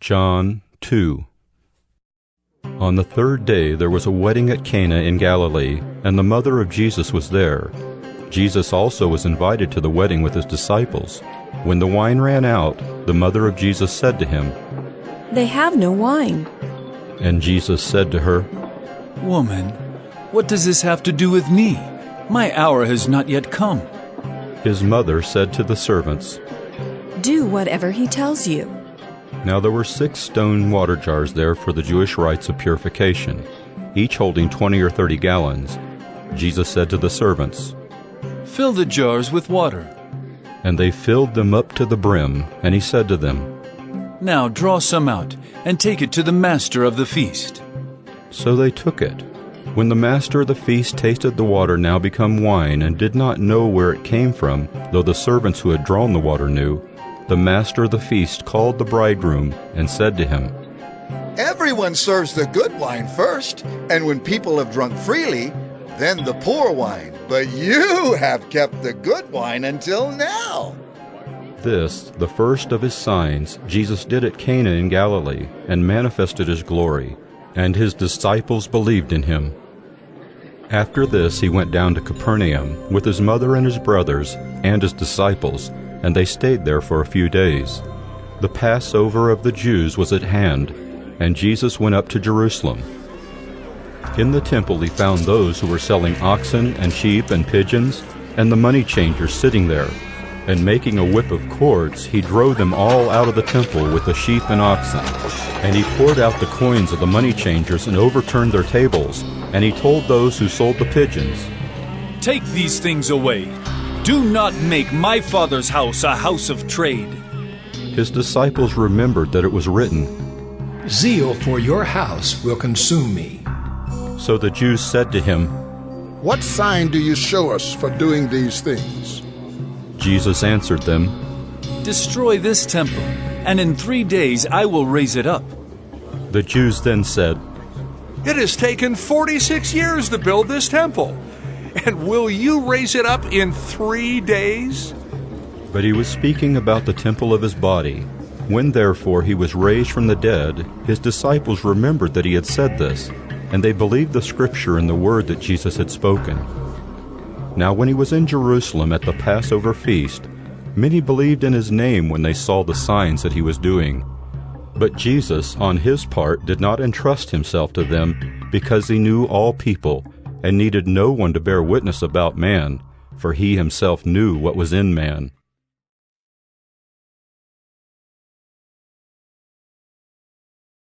John 2 On the third day there was a wedding at Cana in Galilee, and the mother of Jesus was there. Jesus also was invited to the wedding with his disciples. When the wine ran out, the mother of Jesus said to him, They have no wine. And Jesus said to her, Woman, what does this have to do with me? My hour has not yet come. His mother said to the servants, Do whatever he tells you. Now there were six stone water jars there for the Jewish rites of purification, each holding twenty or thirty gallons. Jesus said to the servants, Fill the jars with water. And they filled them up to the brim, and he said to them, Now draw some out and take it to the master of the feast. So they took it. When the master of the feast tasted the water now become wine, and did not know where it came from, though the servants who had drawn the water knew, the master of the feast called the bridegroom and said to him, Everyone serves the good wine first, and when people have drunk freely, then the poor wine. But you have kept the good wine until now. This, the first of his signs, Jesus did at Cana in Galilee, and manifested his glory, and his disciples believed in him. After this he went down to Capernaum with his mother and his brothers and his disciples, and they stayed there for a few days. The Passover of the Jews was at hand, and Jesus went up to Jerusalem. In the temple he found those who were selling oxen and sheep and pigeons, and the money changers sitting there. And making a whip of cords, he drove them all out of the temple with the sheep and oxen. And he poured out the coins of the money changers and overturned their tables. And he told those who sold the pigeons, Take these things away. Do not make my father's house a house of trade. His disciples remembered that it was written, Zeal for your house will consume me. So the Jews said to him, What sign do you show us for doing these things? Jesus answered them, Destroy this temple, and in three days I will raise it up. The Jews then said, It has taken 46 years to build this temple, and will you raise it up in three days? But he was speaking about the temple of his body. When therefore he was raised from the dead, his disciples remembered that he had said this, and they believed the scripture and the word that Jesus had spoken. Now when he was in Jerusalem at the Passover feast, many believed in his name when they saw the signs that he was doing. But Jesus, on his part, did not entrust himself to them, because he knew all people, and needed no one to bear witness about man, for he himself knew what was in man.